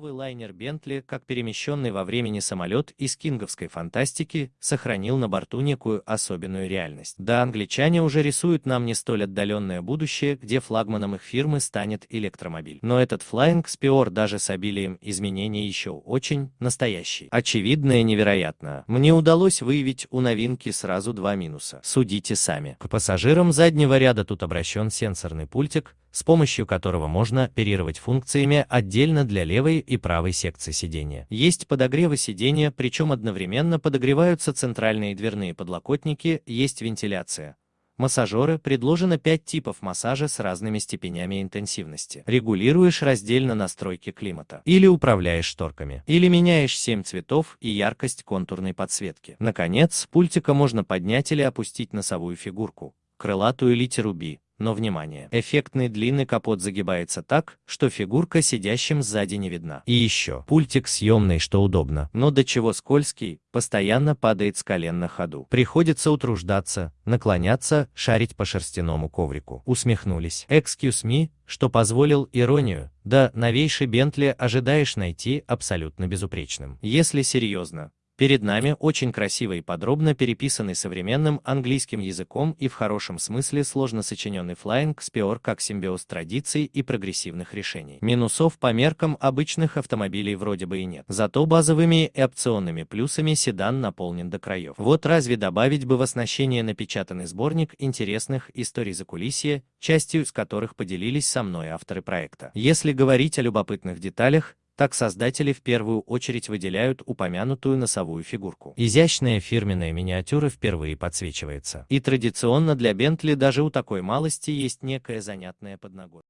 Новый лайнер Бентли, как перемещенный во времени самолет из кинговской фантастики, сохранил на борту некую особенную реальность. Да, англичане уже рисуют нам не столь отдаленное будущее, где флагманом их фирмы станет электромобиль. Но этот Flying Spear даже с обилием изменений еще очень настоящий. Очевидно и невероятно. Мне удалось выявить у новинки сразу два минуса. Судите сами. К пассажирам заднего ряда тут обращен сенсорный пультик, с помощью которого можно оперировать функциями отдельно для левой и правой секции сидения. Есть подогревы сидения, причем одновременно подогреваются центральные дверные подлокотники, есть вентиляция. Массажеры предложено 5 типов массажа с разными степенями интенсивности. Регулируешь раздельно настройки климата. Или управляешь шторками. Или меняешь 7 цветов и яркость контурной подсветки. Наконец, с пультика можно поднять или опустить носовую фигурку, крылатую литеру B, но внимание, эффектный длинный капот загибается так, что фигурка сидящим сзади не видна. И еще, пультик съемный, что удобно, но до чего скользкий, постоянно падает с колен на ходу. Приходится утруждаться, наклоняться, шарить по шерстяному коврику. Усмехнулись. Excuse me, что позволил иронию, да, новейший Бентли ожидаешь найти абсолютно безупречным. Если серьезно, Перед нами очень красиво и подробно переписанный современным английским языком и в хорошем смысле сложно сочиненный Flying Spear как симбиоз традиций и прогрессивных решений. Минусов по меркам обычных автомобилей вроде бы и нет. Зато базовыми и опционными плюсами седан наполнен до краев. Вот разве добавить бы в оснащение напечатанный сборник интересных историй закулисья, частью из которых поделились со мной авторы проекта. Если говорить о любопытных деталях, так создатели в первую очередь выделяют упомянутую носовую фигурку. Изящная фирменная миниатюра впервые подсвечивается. И традиционно для Бентли даже у такой малости есть некая занятная подноготная.